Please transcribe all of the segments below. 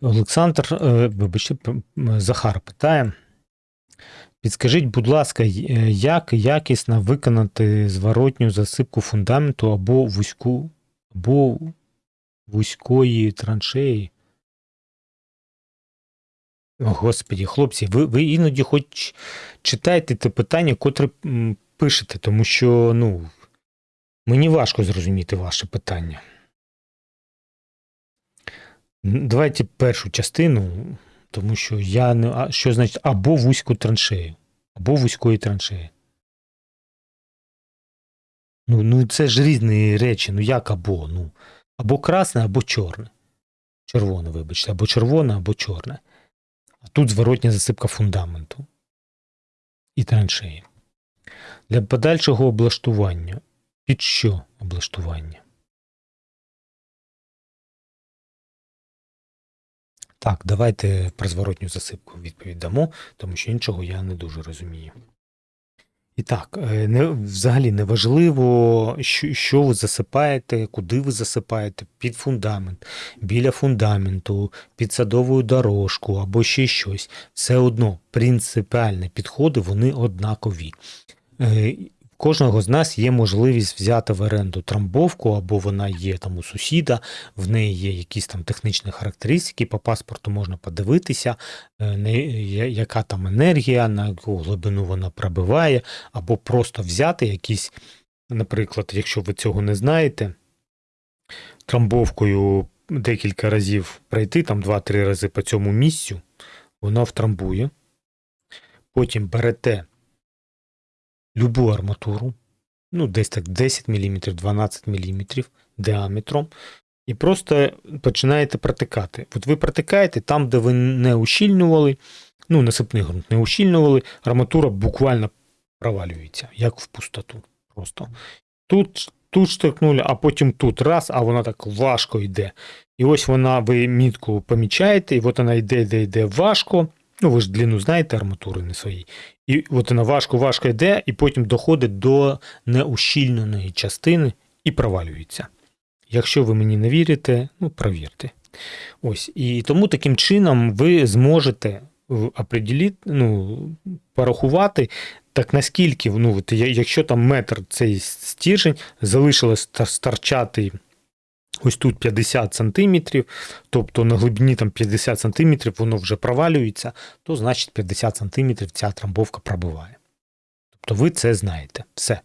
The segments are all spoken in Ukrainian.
Олександр, е, вибачте, Захар питає. Підскажіть, будь ласка, е, як якісно виконати зворотню засипку фундаменту або вузьку, або вузької траншеї? О, Господі, хлопці, ви, ви іноді хоч читайте те питання, котре пишете, тому що ну, мені важко зрозуміти ваше питання. Давайте першу частину, тому що я не. А що значить або вузьку траншею, або вузької траншеї. Ну, ну це ж різні речі. Ну як або? Ну, або красне, або чорне. Червоне, вибачте, або червоне, або чорне. А тут зворотня засипка фундаменту і траншеї. Для подальшого облаштування. Під що облаштування? Так, давайте про зворотню засипку відповідь дамо, тому що іншого я не дуже розумію. І так, е, не, взагалі не важливо, що, що ви засипаєте, куди ви засипаєте, під фундамент, біля фундаменту, під садову дорожку або ще щось. Все одно принципіальні підходи вони однакові. Кожного з нас є можливість взяти в оренду трамбовку, або вона є там у сусіда, в неї є якісь там технічні характеристики, по паспорту можна подивитися, е, яка там енергія, на яку глибину вона пробиває, або просто взяти якісь, наприклад, якщо ви цього не знаєте, трамбовкою декілька разів пройти, там 2-3 рази по цьому місцю, воно втрамбує. Потім берете любу арматуру, ну, десь так 10 мм, 12 мм діаметром, і просто починаєте протикати. От ви протикаєте там, де ви не ущільнювали, ну, насипний ґрунт не ущільнювали, арматура буквально провалюється, як в пустоту. Просто. Тут, тут штовхнули, а потім тут раз, а вона так важко йде. І ось вона, ви мітку помічаєте, і от вона йде, йде, йде важко. Ну, ви ж длину знаєте арматури не своїй. І от вона важко-важко йде, і потім доходить до неущільненої частини і провалюється. Якщо ви мені не вірите, ну провірте. Ось. І тому таким чином ви зможете ну, порахувати, так наскільки, ну, якщо там метр цей стержень залишилось та- старчати ось тут 50 сантиметрів, тобто на глибині там 50 сантиметрів воно вже провалюється, то значить 50 сантиметрів ця трамбовка пробиває. Тобто ви це знаєте. Все.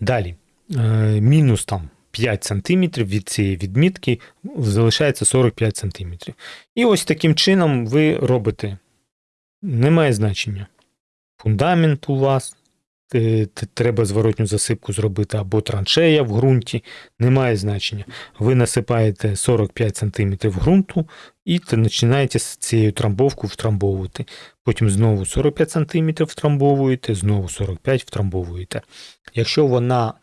Далі. Е, мінус там 5 сантиметрів від цієї відмітки залишається 45 сантиметрів. І ось таким чином ви робите. Немає значення. Фундамент у вас. Е, Треба зворотню засипку зробити або траншея в ґрунті, немає значення. Ви насипаєте 45 см ґрунту і починаєте з цією трамбовкою втрамбовувати. Потім знову 45 см втрамбовуєте, знову 45 втрамбовуєте. Якщо вона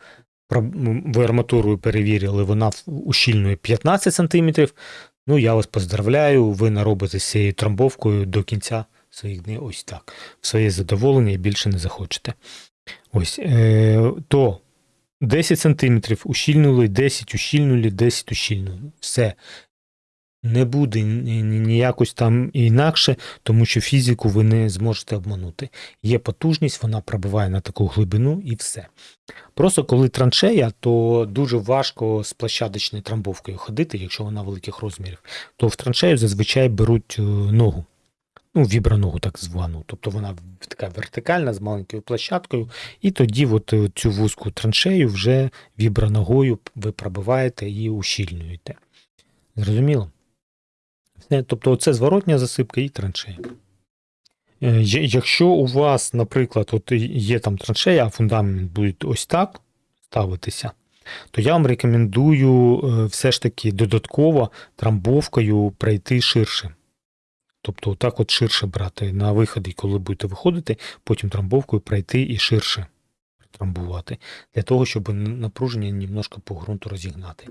ви арматурою перевірили, вона ущільнює 15 см, ну я вас поздравляю, ви наробите з цією трамбовкою до кінця своїх днів ось так. В своє задоволення і більше не захочете. Ось, е, то 10 сантиметрів ущільнули, 10 ущільнули, 10 ущільнули. Все. Не буде ні- ні- ніякось там інакше, тому що фізику ви не зможете обманути. Є потужність, вона пробиває на таку глибину і все. Просто коли траншея, то дуже важко з площадочною трамбовкою ходити, якщо вона великих розмірів, то в траншею зазвичай беруть е, ногу. Ну, віброногу так звану. Тобто вона така вертикальна з маленькою площадкою, і тоді от е, цю вузьку траншею вже віброногою ви пробиваєте і ущільнюєте. Зрозуміло? Тобто це зворотня засипка і траншея. Е, Якщо у вас, наприклад, от є там траншея, а фундамент буде ось так ставитися, то я вам рекомендую е, все ж таки додатково трамбовкою пройти ширше. Тобто, отак от ширше брати на виходи, коли будете виходити, потім трамбовкою пройти і ширше трамбувати, для того, щоб напруження немножко по ґрунту розігнати.